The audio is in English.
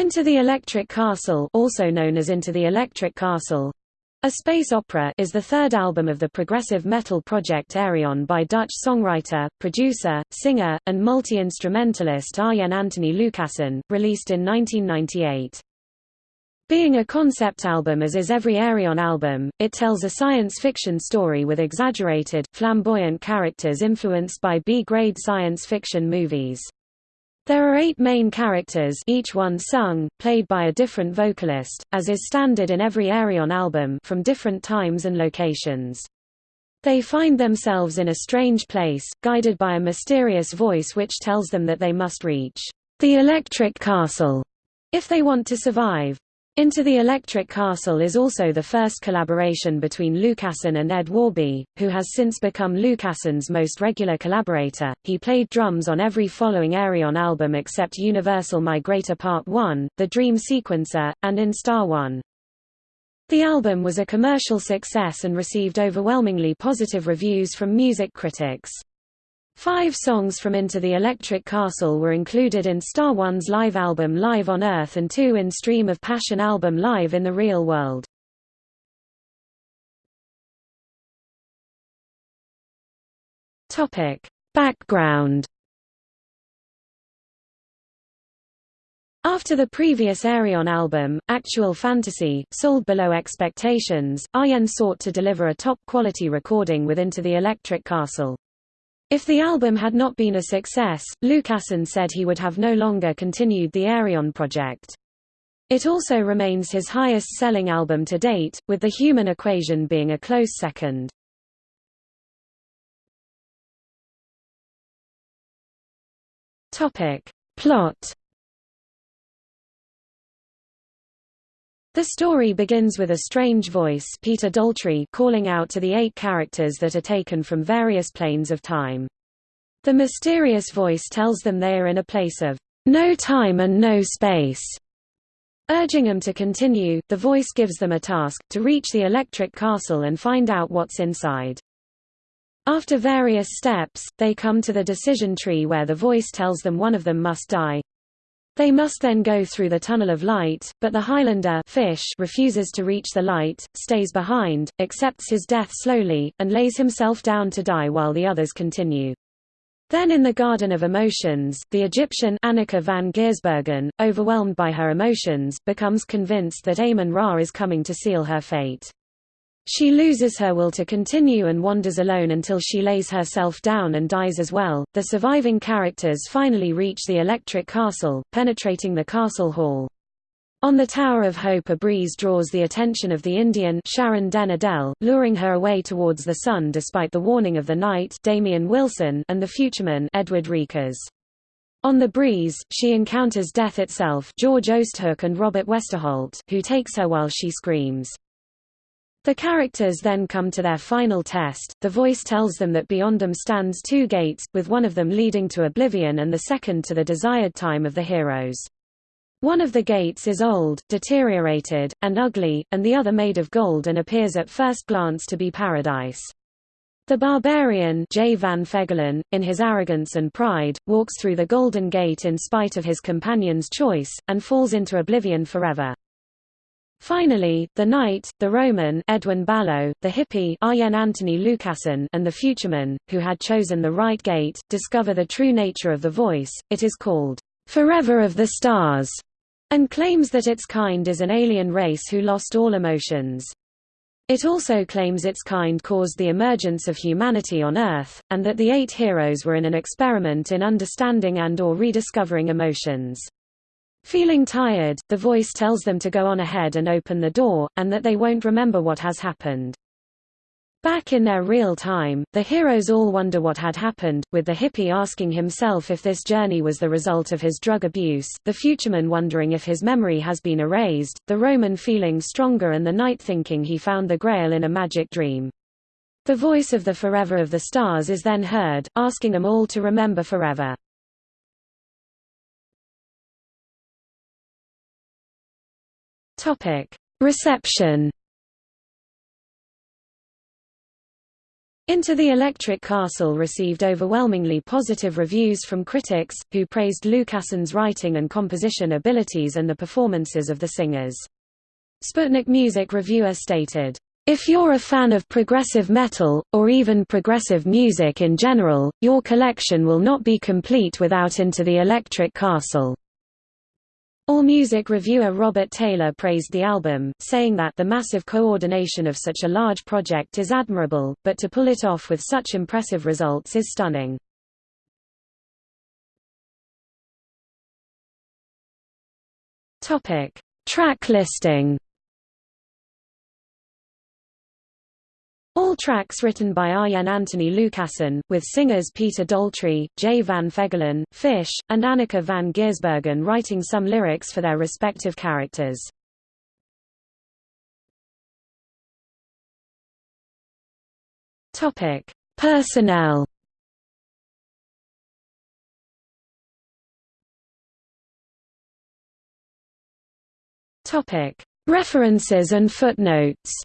Into the Electric Castle also known as Into the Electric Castle, a Space Opera is the third album of the progressive metal project Ayreon by Dutch songwriter, producer, singer, and multi-instrumentalist Arjen Anthony Lucassen, released in 1998. Being a concept album as is every Ayreon album, it tells a science fiction story with exaggerated, flamboyant characters influenced by B-grade science fiction movies. There are eight main characters each one sung, played by a different vocalist, as is standard in every Ayreon album from different times and locations. They find themselves in a strange place, guided by a mysterious voice which tells them that they must reach the Electric Castle if they want to survive. Into the Electric Castle is also the first collaboration between Lucassen and Ed Warby, who has since become Lucassen's most regular collaborator. He played drums on every following Ayreon album except Universal Migrator Part 1, The Dream Sequencer, and In Star One. The album was a commercial success and received overwhelmingly positive reviews from music critics. Five songs from Into the Electric Castle were included in Star One's live album Live on Earth and two in Stream of Passion album Live in the Real World. Topic. Background After the previous Ayreon album, Actual Fantasy, sold below expectations, Arjen sought to deliver a top-quality recording with Into the Electric Castle. If the album had not been a success, Lucassen said he would have no longer continued the Ayreon project. It also remains his highest-selling album to date, with The Human Equation being a close second. Plot The story begins with a strange voice Peter Daltrey calling out to the eight characters that are taken from various planes of time. The mysterious voice tells them they are in a place of no time and no space. Urging them to continue, the voice gives them a task, to reach the electric castle and find out what's inside. After various steps, they come to the decision tree where the voice tells them one of them must die. They must then go through the tunnel of light, but the Highlander fish refuses to reach the light, stays behind, accepts his death slowly, and lays himself down to die while the others continue. Then in the Garden of Emotions, the Egyptian Anneke van Giersbergen, overwhelmed by her emotions, becomes convinced that Amon-Ra is coming to seal her fate. She loses her will to continue and wanders alone until she lays herself down and dies as well. The surviving characters finally reach the electric castle, penetrating the castle hall. On the Tower of Hope a breeze draws the attention of the Indian Sharon Den Adel, luring her away towards the sun despite the warning of the knight Damian Wilson and the futureman Edward Reekers. On the breeze, she encounters death itself George Oosthoek and Robert Westerholt, who takes her while she screams. The characters then come to their final test, the voice tells them that beyond them stands two gates, with one of them leading to oblivion and the second to the desired time of the heroes. One of the gates is old, deteriorated, and ugly, and the other made of gold and appears at first glance to be paradise. The barbarian Jay van Feggelen, in his arrogance and pride, walks through the Golden Gate in spite of his companion's choice, and falls into oblivion forever. Finally, the knight, the Roman Edwin Balogh, the hippie Arjen Anthony Lucassen and the futureman, who had chosen the right gate, discover the true nature of the voice. It is called, "...forever of the stars", and claims that its kind is an alien race who lost all emotions. It also claims its kind caused the emergence of humanity on Earth, and that the eight heroes were in an experiment in understanding and or rediscovering emotions. Feeling tired, the voice tells them to go on ahead and open the door, and that they won't remember what has happened. Back in their real time, the heroes all wonder what had happened, with the hippie asking himself if this journey was the result of his drug abuse, the futureman wondering if his memory has been erased, the Roman feeling stronger and the knight thinking he found the grail in a magic dream. The voice of the Forever of the Stars is then heard, asking them all to remember forever. Topic: Reception. Into the Electric Castle received overwhelmingly positive reviews from critics, who praised Lucassen's writing and composition abilities and the performances of the singers. Sputnik Music reviewer stated, if you're a fan of progressive metal, or even progressive music in general, your collection will not be complete without Into the Electric Castle. AllMusic reviewer Robert Taylor praised the album, saying that the massive coordination of such a large project is admirable, but to pull it off with such impressive results is stunning. Track listing All tracks written by Arjen Anthony Lucassen, with singers Peter Daltrey, Jay van Feggelen, Fish, and Anneke van Giersbergen writing some lyrics for their respective characters. Personnel References and footnotes